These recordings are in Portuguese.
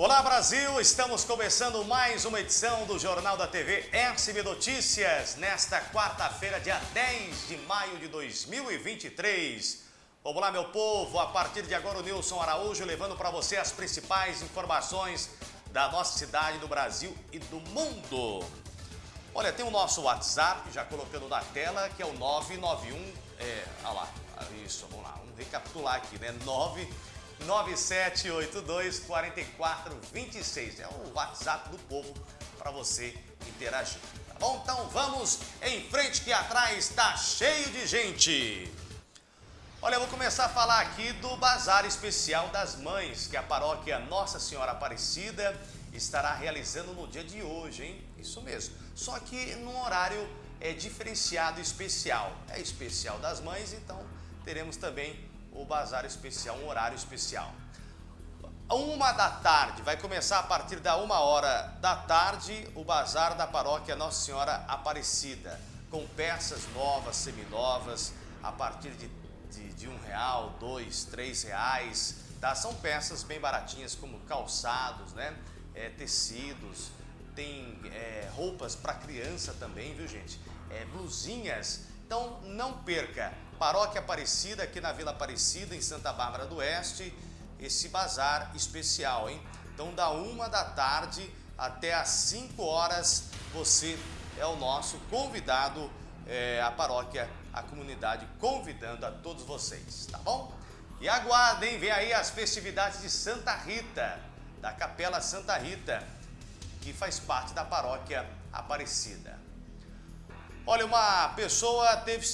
Brasil, estamos começando mais uma edição do Jornal da TV SB Notícias, nesta quarta-feira, dia 10 de maio de 2023. Vamos lá, meu povo, a partir de agora o Nilson Araújo levando para você as principais informações da nossa cidade, do Brasil e do mundo. Olha, tem o nosso WhatsApp, já colocando na tela, que é o 991, é, olha lá, isso, vamos lá, vamos recapitular aqui, né, 9 9782 4426. É o WhatsApp do povo para você interagir. Tá bom? Então vamos em frente que atrás está cheio de gente. Olha, eu vou começar a falar aqui do Bazar Especial das Mães, que a paróquia Nossa Senhora Aparecida estará realizando no dia de hoje, hein? Isso mesmo. Só que num horário é diferenciado especial. É especial das mães, então teremos também o bazar especial, um horário especial. Uma da tarde, vai começar a partir da uma hora da tarde, o bazar da paróquia Nossa Senhora Aparecida, com peças novas, seminovas, a partir de, de, de um real, dois, três reais, tá? São peças bem baratinhas, como calçados, né? É, tecidos, tem é, roupas para criança também, viu gente? É, blusinhas. Então não perca, Paróquia Aparecida, aqui na Vila Aparecida, em Santa Bárbara do Oeste, esse bazar especial, hein? Então, da uma da tarde até às 5 horas, você é o nosso convidado, é, a paróquia, a comunidade, convidando a todos vocês, tá bom? E aguardem, vem aí as festividades de Santa Rita, da Capela Santa Rita, que faz parte da paróquia Aparecida. Olha, uma pessoa teve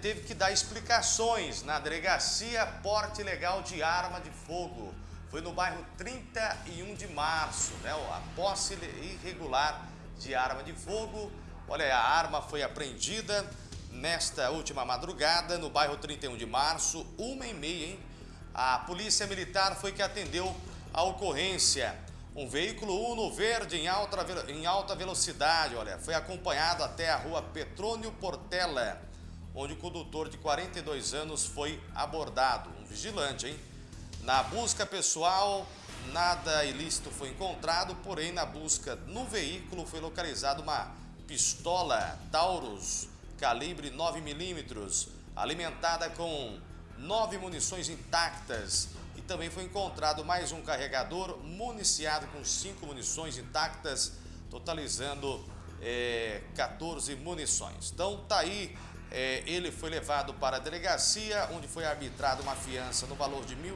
teve que dar explicações na delegacia porte ilegal de arma de fogo. Foi no bairro 31 de março, né? A posse irregular de arma de fogo. Olha, a arma foi apreendida nesta última madrugada no bairro 31 de março, uma e meia, hein? A polícia militar foi que atendeu a ocorrência. Um veículo Uno verde em alta, em alta velocidade, olha, foi acompanhado até a rua Petrônio Portela onde o condutor de 42 anos foi abordado, um vigilante, hein? Na busca pessoal, nada ilícito foi encontrado, porém na busca no veículo foi localizada uma pistola Taurus calibre 9mm, alimentada com nove munições intactas também foi encontrado mais um carregador municiado com cinco munições intactas, totalizando é, 14 munições. Então tá aí é, ele foi levado para a delegacia, onde foi arbitrada uma fiança no valor de R$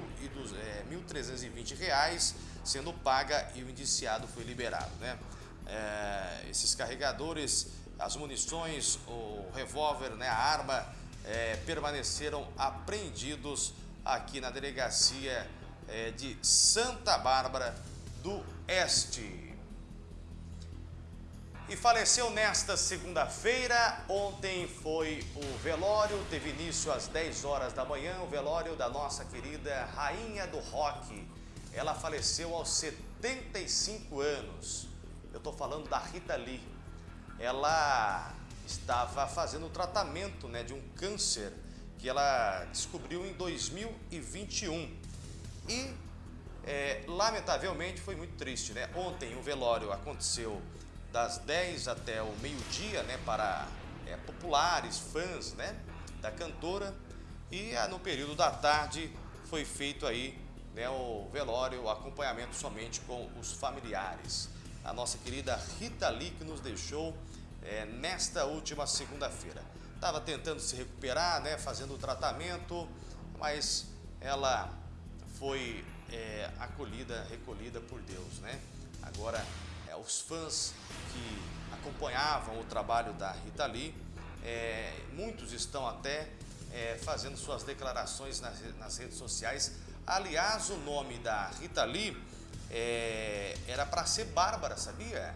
é, 1.320, reais, sendo paga e o indiciado foi liberado. Né? É, esses carregadores, as munições, o revólver, né, a arma, é, permaneceram apreendidos aqui na delegacia é, de Santa Bárbara do Este e faleceu nesta segunda-feira. Ontem foi o velório, teve início às 10 horas da manhã, o velório da nossa querida rainha do rock. Ela faleceu aos 75 anos. Eu estou falando da Rita Lee. Ela estava fazendo tratamento né, de um câncer que ela descobriu em 2021. E, é, lamentavelmente, foi muito triste. Né? Ontem o velório aconteceu das 10 até o meio-dia, né, para é, populares, fãs, né, da cantora. E ah, no período da tarde foi feito aí, né, o velório, o acompanhamento somente com os familiares. A nossa querida Rita Lee que nos deixou é, nesta última segunda-feira. Estava tentando se recuperar, né, fazendo o tratamento, mas ela foi é, acolhida, recolhida por Deus, né? Agora é, os fãs que acompanhavam o trabalho da Rita Lee, é, muitos estão até é, fazendo suas declarações nas, nas, redes sociais. Aliás, o nome da Rita Lee é, era para ser Bárbara, sabia?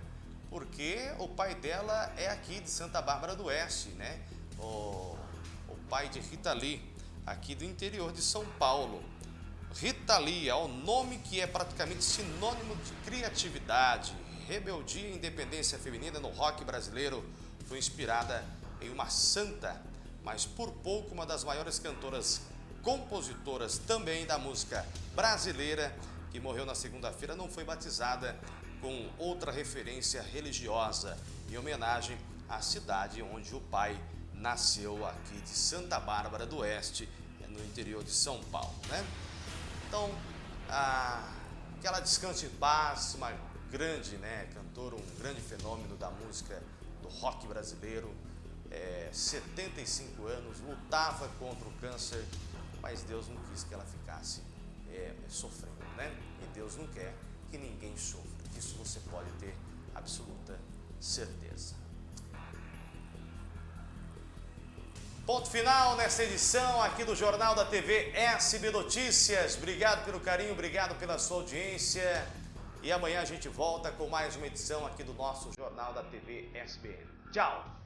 Porque o pai dela é aqui de Santa Bárbara do Oeste, né? O, o pai de Rita Lee, aqui do interior de São Paulo. Rita Lee é o nome que é praticamente sinônimo de criatividade, rebeldia e independência feminina no rock brasileiro foi inspirada em uma santa, mas por pouco uma das maiores cantoras compositoras também da música brasileira, que morreu na segunda-feira, não foi batizada com outra referência religiosa, em homenagem à cidade onde o pai nasceu aqui de Santa Bárbara do Oeste, no interior de São Paulo, né? Então, a, que ela descanse em paz, uma grande né, cantora, um grande fenômeno da música do rock brasileiro, é, 75 anos, lutava contra o câncer, mas Deus não quis que ela ficasse é, sofrendo, né? E Deus não quer que ninguém sofra, isso você pode ter absoluta certeza. Ponto final nesta edição aqui do Jornal da TV SB Notícias. Obrigado pelo carinho, obrigado pela sua audiência. E amanhã a gente volta com mais uma edição aqui do nosso Jornal da TV SBN. Tchau!